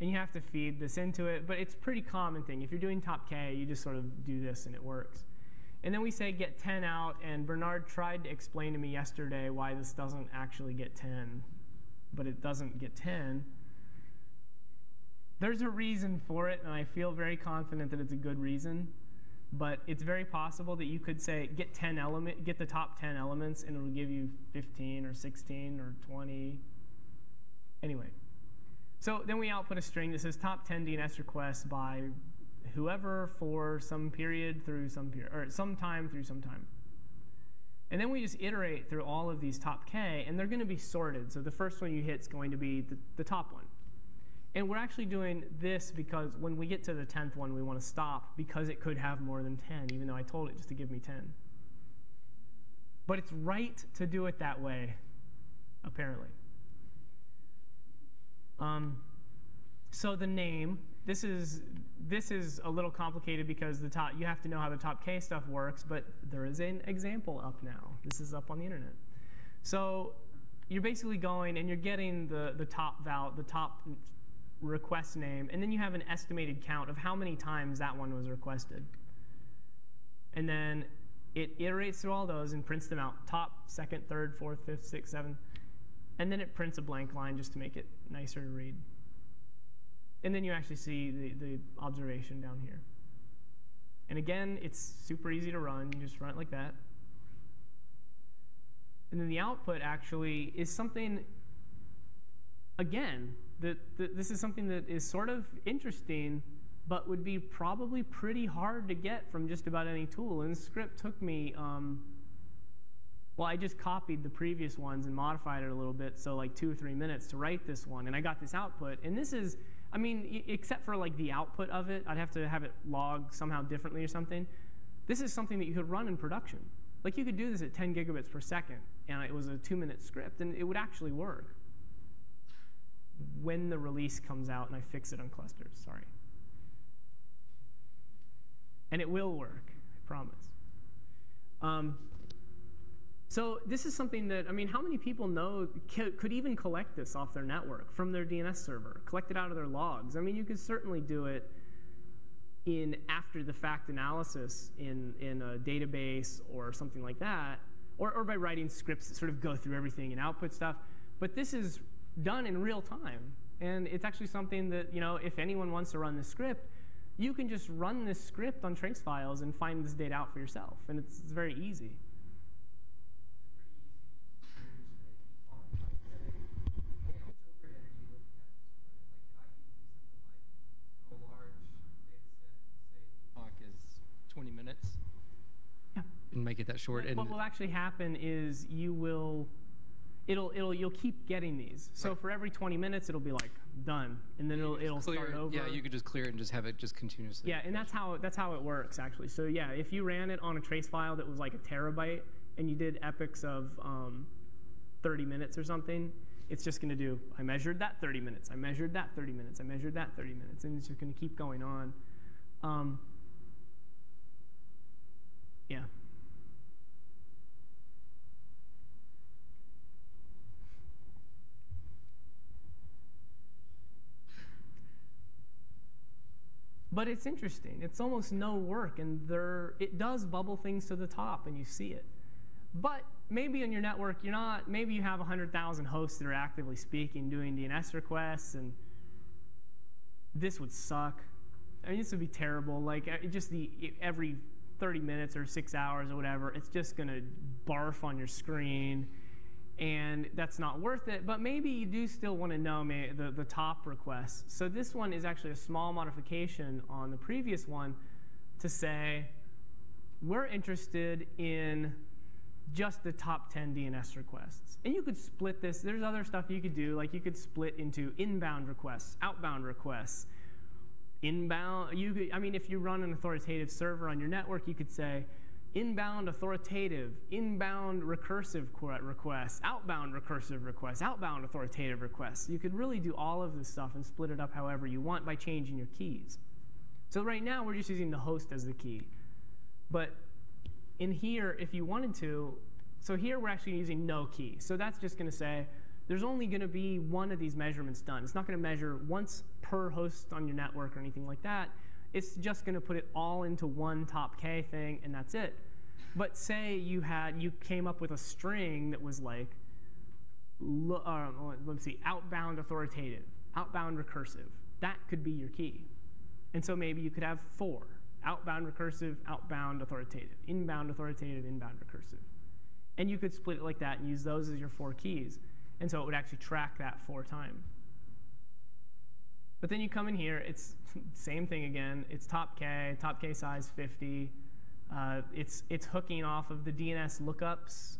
and you have to feed this into it. But it's a pretty common thing. If you're doing top k, you just sort of do this, and it works. And then we say get 10 out, and Bernhard tried to explain to me yesterday why this doesn't actually get 10, but it doesn't get 10. There's a reason for it, and I feel very confident that it's a good reason. But it's very possible that you could say get 10 element, get the top 10 elements, and it'll give you 15 or 16 or 20. Anyway, so then we output a string that says top 10 DNS requests by whoever for some period through some period, or some time through some time. And then we just iterate through all of these top k, and they're going to be sorted. So the first one you hit is going to be the, the top one. And we're actually doing this because when we get to the 10th one, we want to stop because it could have more than 10, even though I told it just to give me 10. But it's right to do it that way, apparently. Um, so the name, this is this is a little complicated because the top you have to know how the top K stuff works, but there is an example up now. This is up on the internet. So you're basically going and you're getting the the top val the top request name, and then you have an estimated count of how many times that one was requested. And then it iterates through all those and prints them out top, second, third, fourth, fifth, sixth, seventh. And then it prints a blank line just to make it nicer to read. And then you actually see the, the observation down here. And again, it's super easy to run. You just run it like that. And then the output actually is something, again, that, that this is something that is sort of interesting, but would be probably pretty hard to get from just about any tool. And the script took me, um, well, I just copied the previous ones and modified it a little bit, so like two or three minutes to write this one. And I got this output. And this is, I mean, except for like the output of it, I'd have to have it log somehow differently or something. This is something that you could run in production. Like you could do this at 10 gigabits per second, and it was a two minute script, and it would actually work when the release comes out and I fix it on clusters. Sorry. And it will work, I promise. Um, so this is something that, I mean, how many people know, could even collect this off their network from their DNS server, collect it out of their logs? I mean, you could certainly do it in after the fact analysis in, in a database or something like that, or, or by writing scripts that sort of go through everything and output stuff. But this is done in real time. And it's actually something that, you know, if anyone wants to run the script, you can just run this script on trace files and find this data out for yourself. And it's, it's very easy. is 20 minutes Yeah. And make it that short. And What will actually happen is you will it'll it'll you'll keep getting these. So Right. for every 20 minutes, it'll be like done, and then it'll it'll clear start over. Yeah, you could just clear it and just have it just continuously. Yeah, and that's how that's how it works actually. So yeah, if you ran it on a trace file that was like a terabyte, and you did epochs of um, 30 minutes or something, it's just going to do. I measured that 30 minutes. I measured that 30 minutes. I measured that 30 minutes, and it's just going to keep going on. Um, yeah. But it's interesting. It's almost no work, and there it does bubble things to the top, and you see it. But maybe on your network, you're not. Maybe you have 100,000 hosts that are actively speaking, doing DNS requests, and this would suck. I mean, this would be terrible. Like uh, just the every 30 minutes or six hours or whatever, it's just gonna barf on your screen and that's not worth it. But maybe you do still want to know the, the top requests. So this one is actually a small modification on the previous one to say, we're interested in just the top 10 DNS requests. And you could split this. There's other stuff you could do, like you could split into inbound requests, outbound requests. Inbound, you could, I mean, if you run an authoritative server on your network, you could say, inbound authoritative, inbound recursive requests, outbound recursive requests, outbound authoritative requests. You could really do all of this stuff and split it up however you want by changing your keys. So right now, we're just using the host as the key. But in here, if you wanted to, so here we're actually using no key. So that's just going to say there's only going to be one of these measurements done. It's not going to measure once per host on your network or anything like that. It's just going to put it all into one top K thing, and that's it. But say you had you came up with a string that was like, lo- uh, let's see, outbound authoritative, outbound recursive. That could be your key. And so maybe you could have four outbound recursive, outbound authoritative, inbound authoritative, inbound recursive. And you could split it like that and use those as your four keys. And so it would actually track that four times. But then you come in here, it's same thing again. It's top K, top K size 50. Uh, it's, it's hooking off of the DNS lookups,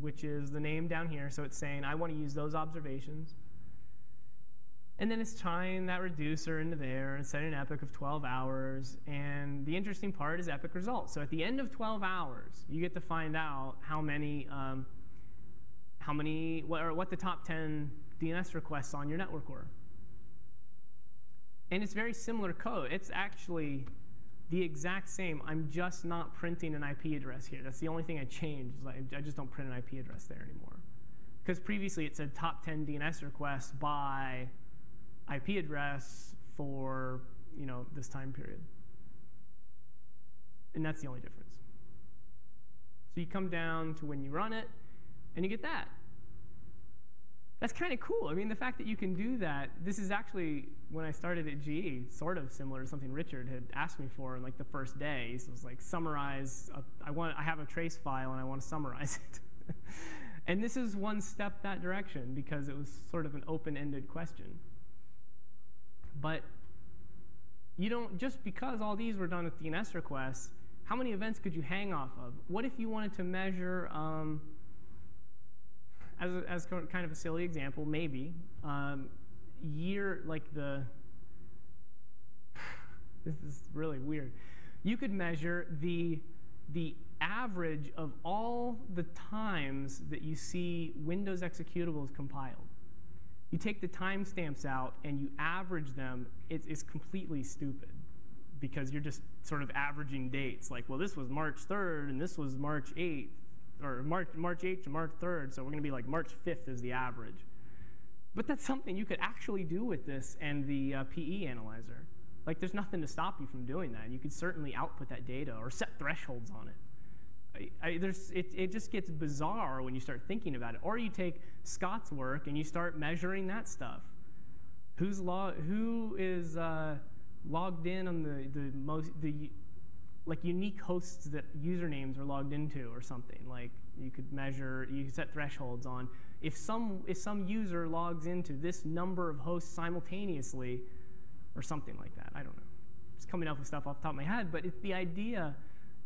which is the name down here. So it's saying, I want to use those observations. And then it's tying that reducer into there and setting an epoch of 12 hours. And the interesting part is epoch results. So at the end of 12 hours, you get to find out how many, um, how many, what, or what the top 10 DNS requests on your network were. And it's very similar code. It's actually the exact same. I'm just not printing an IP address here. That's the only thing I changed. I, I just don't print an IP address there anymore. Because previously it said top 10 DNS requests by IP address for you know this time period. And that's the only difference. So you come down to when you run it, and you get that. That's kind of cool. I mean, the fact that you can do that, this is actually, when I started at GE, sort of similar to something Richard had asked me for in like the first day. He was like, summarize, a, I, want, I have a trace file and I want to summarize it. and this is one step that direction because it was sort of an open-ended question. But you don't, just because all these were done with DNS requests, how many events could you hang off of? What if you wanted to measure, um, as, a, as kind of a silly example, maybe, um, year, like the, this is really weird. You could measure the, the average of all the times that you see Windows executables compiled. You take the timestamps out and you average them, it's, it's completely stupid because you're just sort of averaging dates. Like, well, this was March 3rd and this was March 8th, or March, March 8th to March 3rd, so we're going to be like March 5th is the average. But that's something you could actually do with this and the uh, PE analyzer. Like, there's nothing to stop you from doing that. You could certainly output that data or set thresholds on it. I, I, it, it just gets bizarre when you start thinking about it. Or you take Scott's work and you start measuring that stuff. Who's log, who is uh, logged in on the, the most the like unique hosts that usernames are logged into or something. Like you could measure, you could set thresholds on if some if some user logs into this number of hosts simultaneously, or something like that. I don't know. It's coming up with stuff off the top of my head, but it's the idea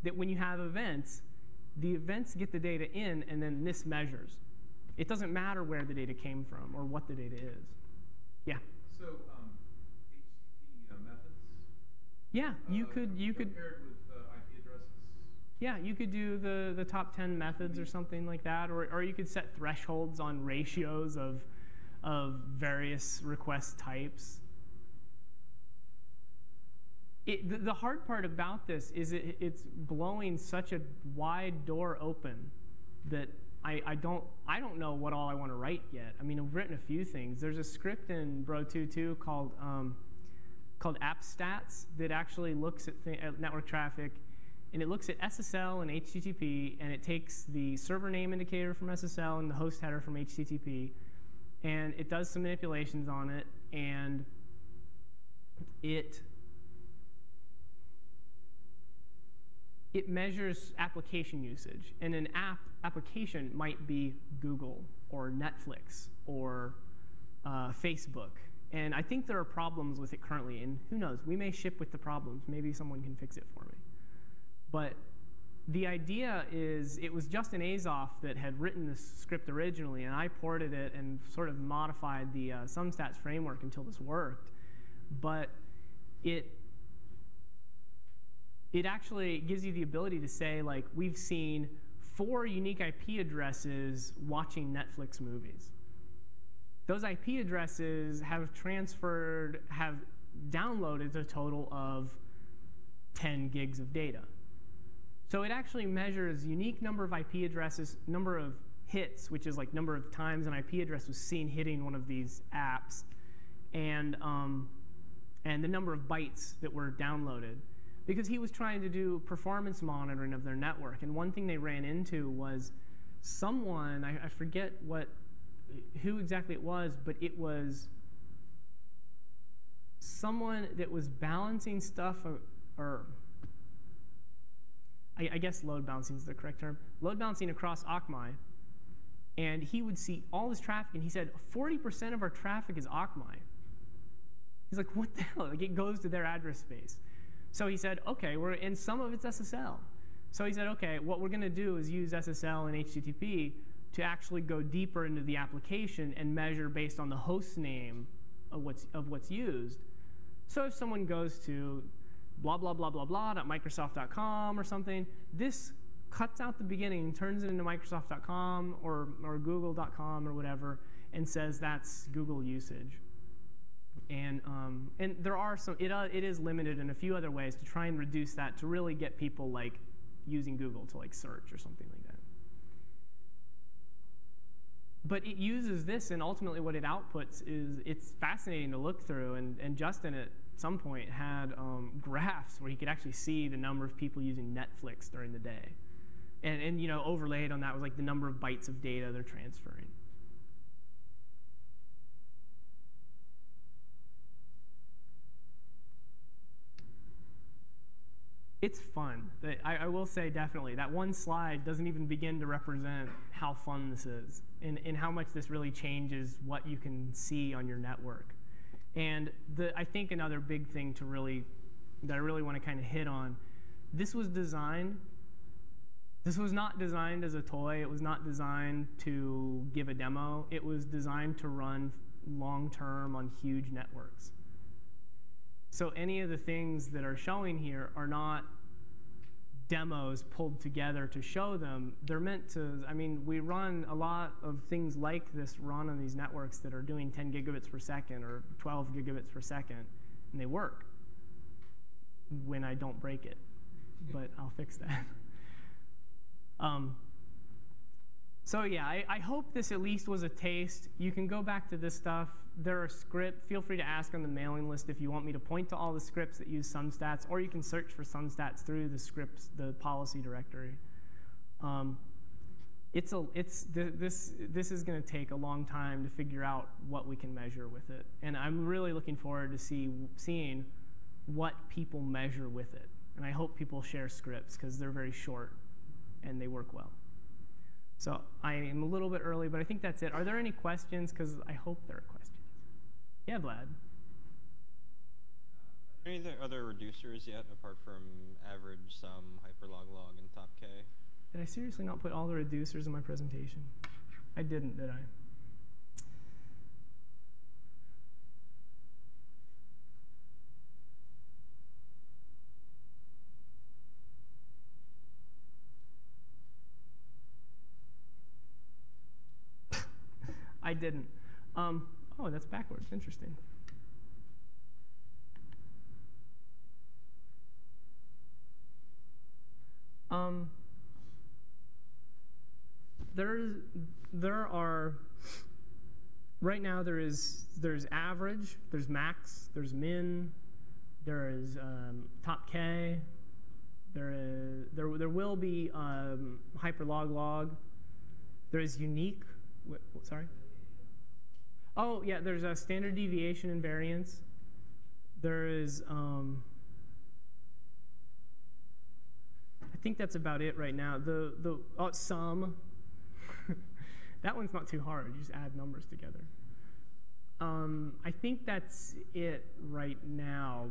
that when you have events, the events get the data in, and then this measures. It doesn't matter where the data came from or what the data is. Yeah. So um, HTTP uh, methods. Yeah, you uh, could you could compared with uh, IP addresses. Yeah you could do the the top ten methods or something like that, or or you could set thresholds on ratios of of various request types. It, the, the hard part about this is it, it's blowing such a wide door open that I, I, don't, I don't know what all I want to write yet. I mean, I've written a few things. There's a script in Bro22 called, um, called AppStats that actually looks at, at network traffic, and it looks at SSL and HTTP, and it takes the server name indicator from SSL and the host header from HTTP, and it does some manipulations on it, and it it measures application usage. And an app application might be Google or Netflix or uh, Facebook. And I think there are problems with it currently. And who knows? We may ship with the problems. Maybe someone can fix it for me. But the idea is it was Justin Azoff that had written this script originally, and I ported it and sort of modified the uh, SumStats framework until this worked. But it it actually gives you the ability to say, like, we've seen four unique IP addresses watching Netflix movies. Those IP addresses have transferred, have downloaded a total of 10 gigs of data. So it actually measures unique number of IP addresses, number of hits, which is like number of times an IP address was seen hitting one of these apps, and um, and the number of bytes that were downloaded because he was trying to do performance monitoring of their network. And one thing they ran into was someone, I, I forget what, who exactly it was, but it was someone that was balancing stuff or, or I, I guess load balancing is the correct term, load balancing across Akamai. And he would see all this traffic, and he said, 40% of our traffic is Akamai. He's like, what the hell? Like, it goes to their address space. So he said, okay, we're, and some of it's SSL. So he said, okay, what we're going to do is use SSL and HTTP to actually go deeper into the application and measure based on the host name of what's, of what's used. So if someone goes to blah, blah, blah, blah, blah, .microsoft.com or something, this cuts out the beginning, turns it into Microsoft.com or, or Google.com or whatever, and says that's Google usage. And, um, and there are some, it, uh, it is limited in a few other ways to try and reduce that to really get people like using Google to like search or something like that. But it uses this, and ultimately what it outputs is it's fascinating to look through. And, and Justin at some point had um, graphs where he could actually see the number of people using Netflix during the day. And, and you know, overlaid on that was like the number of bytes of data they're transferring. it's fun. I, I, will say definitely that one slide doesn't even begin to represent how fun this is and, and how much this really changes what you can see on your network. And the, I think another big thing to really that I really want to kind of hit on, this was designed. This was not designed as a toy. It was not designed to give a demo. It was designed to run long term on huge networks. So any of the things that are showing here are not demos pulled together to show them. They're meant to, I mean, we run a lot of things like this run on these networks that are doing 10 gigabits per second or 12 gigabits per second, and they work when I don't break it. But I'll fix that. Um, so yeah, I, I, hope this at least was a taste. You can go back to this stuff. There are scripts. Feel free to ask on the mailing list if you want me to point to all the scripts that use SumStats, or you can search for SumStats through the scripts, the policy directory. Um, it's a, it's th this this is going to take a long time to figure out what we can measure with it, and I'm really looking forward to see seeing what people measure with it. And I hope people share scripts because they're very short and they work well. So I am a little bit early, but I think that's it. Are there any questions? Because I hope there are questions. Yeah, Vlad. Any other reducers yet, apart from average, sum, hyperlog, log, and top k? Did I seriously not put all the reducers in my presentation? I didn't, did I? I didn't. Um, oh, that's backwards. Interesting. Um, there's, there are, right now there is, there's average, there's max, there's min, there is um, top K, there, is, there, there will be um, hyperloglog, there is unique, sorry? Oh, yeah, there's a standard deviation and variance. There is, um, I think that's about it right now. The, the oh, sum, that one's not too hard. You just add numbers together. Um, I think that's it right now.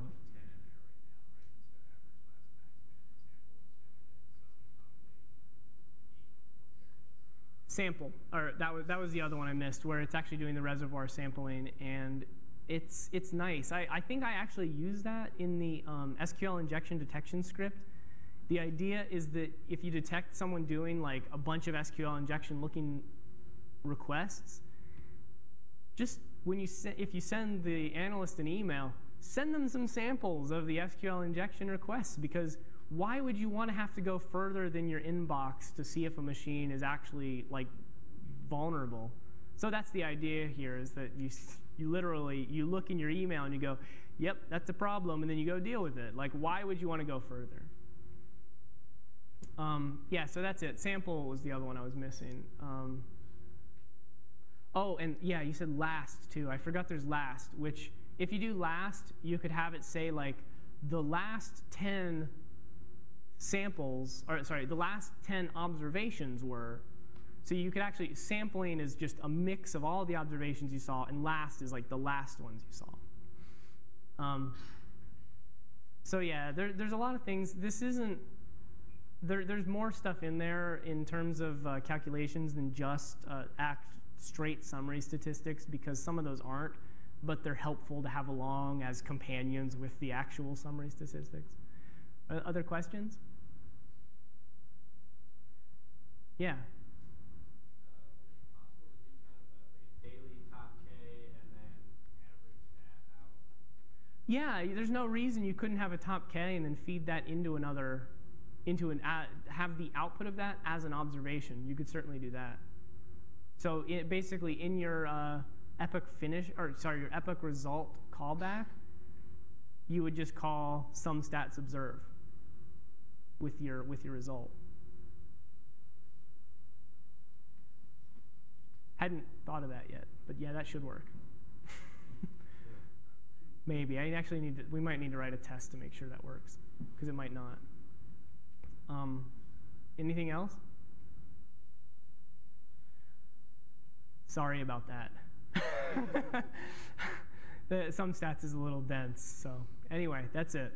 Sample, or that was, that was the other one I missed, where it's actually doing the reservoir sampling, and it's, it's nice. I, I think I actually use that in the um, SQL injection detection script. The idea is that if you detect someone doing like a bunch of SQL injection looking requests, just when you if you send the analyst an email, send them some samples of the SQL injection requests because why would you want to have to go further than your inbox to see if a machine is actually like vulnerable? So that's the idea here is that you, you literally, you look in your email and you go, yep, that's a problem, and then you go deal with it. Like, why would you want to go further? Um, yeah, so that's it. Sample was the other one I was missing. Um, oh, and yeah, you said last too. I forgot there's last, which if you do last, you could have it say like the last 10 samples, or sorry, the last 10 observations were. So you could actually, sampling is just a mix of all the observations you saw, and last is like the last ones you saw. Um, so yeah, there, there's a lot of things. This isn't, there, there's more stuff in there in terms of uh, calculations than just uh, act straight summary statistics because some of those aren't, but they're helpful to have along as companions with the actual summary statistics. Uh, other questions? Yeah. Yeah, there's no reason you couldn't have a top K and then feed that into another, into an, uh, have the output of that as an observation. You could certainly do that. So it, basically in your uh, epoch finish, or sorry, your epoch result callback, you would just call SumStats observe with your, with your result. Hadn't thought of that yet, but yeah, that should work. Maybe. I actually need to, we might need to write a test to make sure that works, because it might not. Um, anything else? Sorry about that. the, SumStats is a little dense, so anyway, that's it.